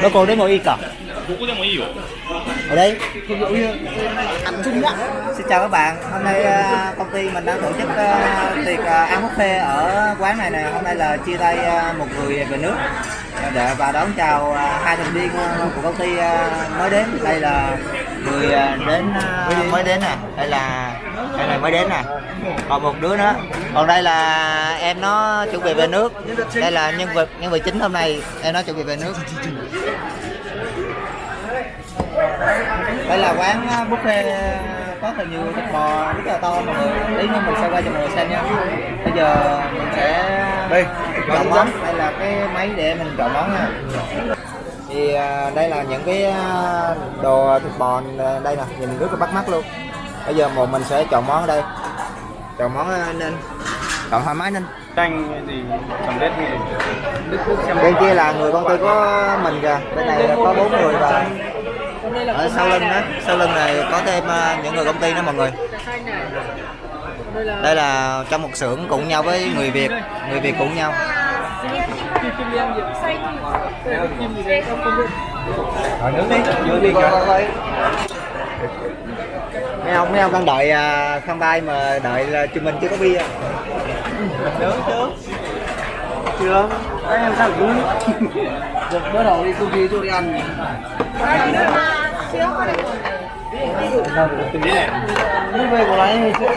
ở đâu nó còn đến ngồi y cả どこでもいいよ ở đây anh Trung nhá xin chào các bạn hôm nay ờ, công ty mình đang tổ chức ờ, tiệc ờ, ăn buffet ở quán này nè hôm nay là chia tay ờ, một người về nước để và đón chào ờ, hai thành viên ờ, của công ty ờ, mới đến đây là người ờ, đến ờ, mới đến nè đây là đây là mới đến nè. Còn một đứa nữa. Còn đây là em nó chuẩn bị về nước. Đây là nhân vật nhân vật chính hôm nay em nó chuẩn bị về nước. Đây là quán uh, buffet uh, có thật nhiều thịt bò rất là to. Mọi người tí nữa mình sẽ quay cho mọi người xem nha. Bây giờ mình sẽ Đây, chọn món. đây là cái máy để mình chọn món nha. Thì uh, đây là những cái đồ thịt bò đây nè. Nhìn rất là bắt mắt luôn bây giờ một mình sẽ chọn món ở đây. Chọn món uh, nên chọn thoải mái nên Chanh gì? Cầm lết gì? Bên kia là người công ty có mình kìa. Bên này là có bốn người và ở sau lưng đó sau lưng này có thêm ờ, những người công ty đó mọi người. Đây là trong một xưởng cùng nhau với người Việt người Việt cùng nhau. Rồi nướng đi, nướng đi kìa. Mấy ông mấy ông đang đợi à, khăn bay mà đợi là chúng mình chưa có bia Nướng chưa? Chưa. Các em sao nướng? Được bữa đầu đi công ty cho đi ăn. Nước về của hay chưa?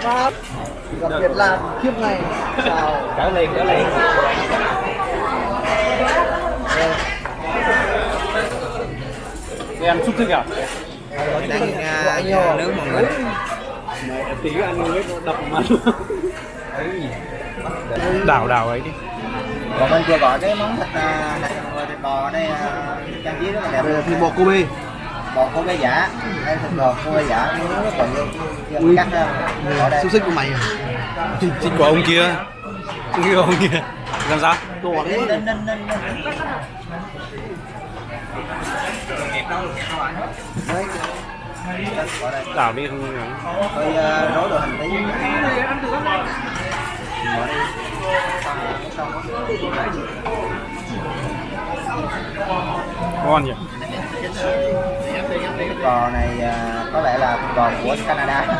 Pháp. Gặp Việt Nam kiếp này. Chào. Trở liền, trở liền Ăn xúc thích à? đang à, nướng mọi người Tí ăn hết đập mặt Đảo đảo ấy đi còn bên kia gọi cái món thịt à, này mọi người thịt bò ở đây à, trang trí rất là đẹp Thì bò Kobe. bò Kobe giả đây thịt bò Kobe giả nó rất còn vô cắt ra đây Xúc xích của mày à? Xích của ông kia Xích của ông kia Làm sao? Tổ đấy. ninh đây. Đảo đi không ngắn Hơi uh, rối đồ hành tí Bỏ đi. Rồi. Ngon nhỉ? Thịt bò này à, có lẽ là thịt bò của Canada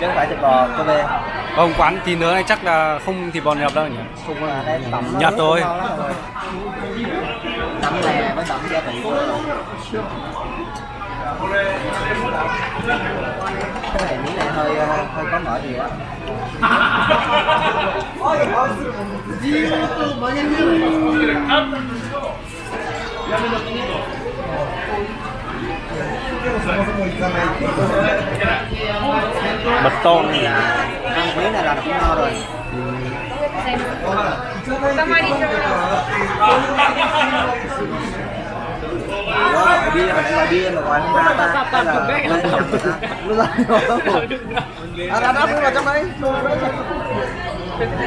chứ không phải thịt bò Kobe Ông quán tí nữa này chắc là không thịt bò nhập đâu nhỉ? Không à, đây tẩm Nhật rất tẩm lè với tẩm gia vị cái này miếng này hơi ờ, hơi có mỡ nhiều á. Mật tôm là ăn miếng này là cũng ngon rồi Ủa, bia mà lại bia mà gọi không ra ta Hay là lên nhầm Nó ra À, đã vào trong đấy.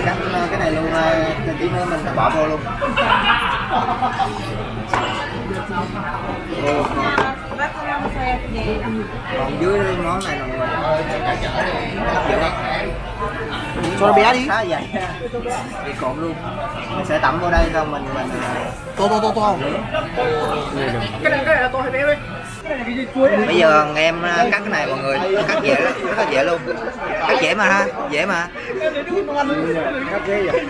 cắt cái này luôn ờ, tí nữa mình sẽ bỏ vô luôn Ồ, còn dưới món này là người hấp dẫn Cho nó bé đi. khá dày bị cộn luôn. Mình sẽ tẩm vô đây xong mình mình ờ, To to to to. bây giờ em ờ, cắt cái này mọi người. Cắt dễ lắm, rất là dễ luôn. Cắt dễ mà ha dễ mà. Cắt ghê vậy.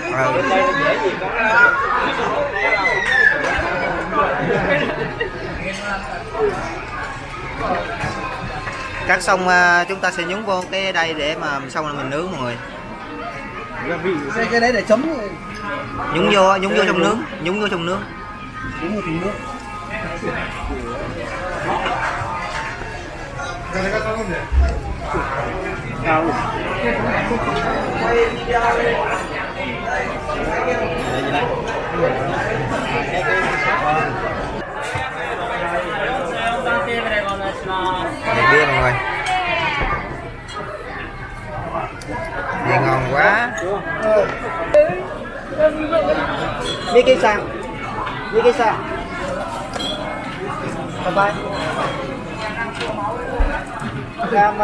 Cắt xong ờ, chúng ta sẽ nhúng vô cái đây để mà xong rồi mình nướng mọi người. Cái, cái đấy để chấm nhúng vô nhúng vô trong nướng nhúng vô trong nướng. Đúng một tí nước. Để bia mọi người Này ngon quá Miki san Miki san Bye bye. Cam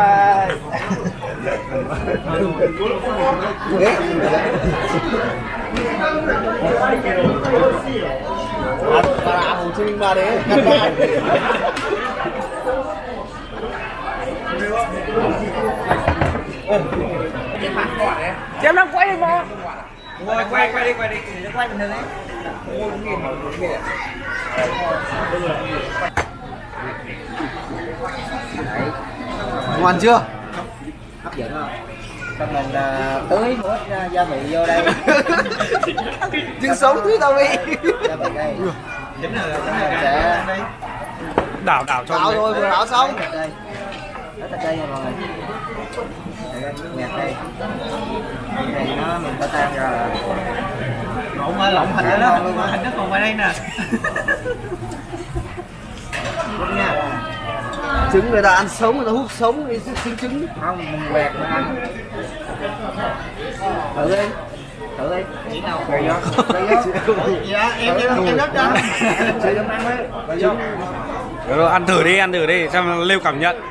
Bà Hồ Chí Minh mà đấy. Cắt lại. Em đang quay mà quay quay quay đi. Quay đi nó quay bình thường ấy Ngon chưa? hấp dẫn không? Xong mình à, tưới một ít à, gia vị vô đây. Trứng sống thứ tao đi. gia vị đây. Mình sẽ đảo đảo cho Đảo rồi, vừa đảo xong. Đây. Hết đây mọi người Đây, nhạt đây này nó mình có tan ra là Lộn mà lộn hình đó. ngon luôn á. Hình nó còn ngoài đây nè. đúng nha Trứng người ta ăn sống, người ta hút sống đi xứng trứng. không mình quẹt mình ăn thử đi thử đi chỉ nào quẹt vô Dạ, em em em đất cho. chưa dám ăn đấy vô Rồi, ăn thử đi ăn thử đi xem lưu cảm nhận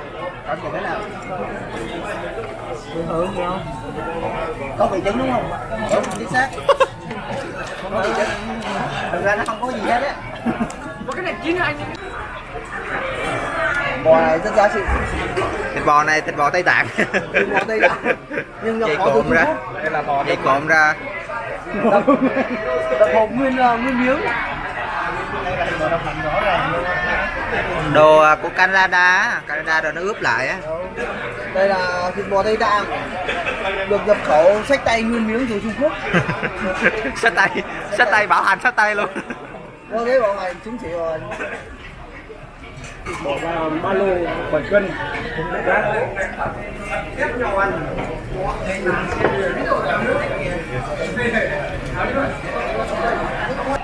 cảm nhận thế nào nghe không? Có vị trứng đúng không? Đúng chính xác. Không có vị trứng thực ra nó không có gì hết á. Có cái này chín anh. Bò này rất giá trị. thịt bò này thịt bò tây tạng. Thịt bò Tây Tạng. Nhưng nhập chị khẩu từ ra. Đây là bò chị cộm ra. Tập hộp nguyên ờ, nguyên miếng. Đồ à, của Canada Canada rồi nó ướp lại á Đây là thịt bò Tây Tạng. Được nhập khẩu sách tay nguyên miếng từ Trung Quốc. sách tay sách tay bảo hành sách tay luôn Có thế bảo này chứng chỉ rồi. Bỏ vào ba lô bảy cân.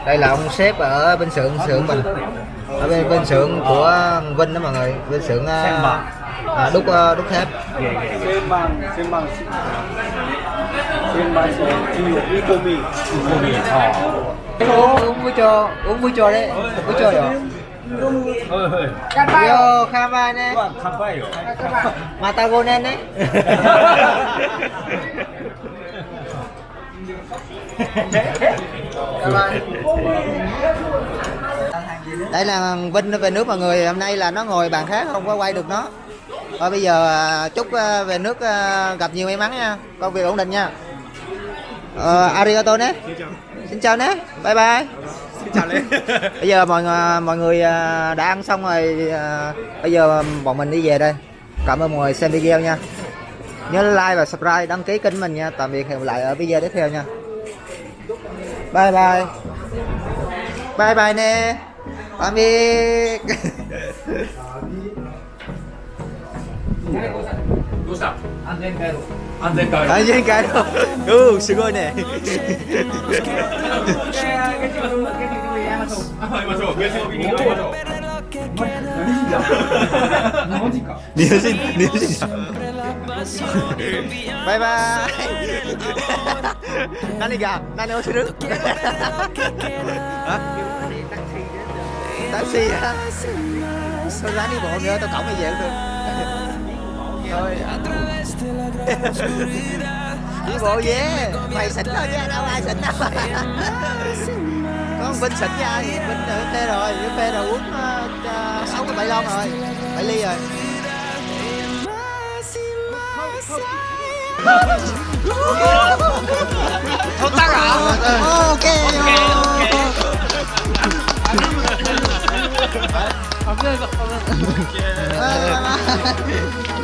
Đây là ông sếp ở bên xưởng xưởng mình. Ở bên bên xưởng của Vinh đó mọi người. Bên xưởng à, à, đúc à, đúc thép. Uống với cho uống với cho đấy. Với cho rồi yo kama nè. Phải rồi. matagonen đấy đây là Vinh nó về nước mọi người. Hôm nay là nó ngồi bàn khác không có quay được nó. Thôi bây giờ à, chúc à, về nước à, gặp nhiều may mắn nha. Công việc ổn định nha. Ờ, arigato nhé xin chào nhé bye bye. Xin chào lên bây giờ mọi người mọi người đã ăn xong rồi bây giờ bọn mình đi về đây. Cảm ơn mọi người xem video nha. Nhớ like và subscribe đăng ký kênh mình nha. Tạm biệt hẹn lại ở video tiếp theo nha bye bye bye bye nè tạm biệt どうした安全回路。安全回路。 ở dưới cái đó ừ sự ngôi nè 行きましょう。月曜日に行きましょう。マジか。ニュージーニュージー バイバイ何が何をする Hả? taxi hả tôi ráng đi bộ nữa tôi cổng đi về cũng được thôi đi bộ về mày xỉn thôi chứ đâu ai xỉn đâu có con Vinh xỉn nha Vinh ở phê rồi phê rồi uống uh, sáu cái bảy lon rồi bảy ly rồi 더 따라. 오케이. 오케이. 오케이. 감사합니다. 감사합니다.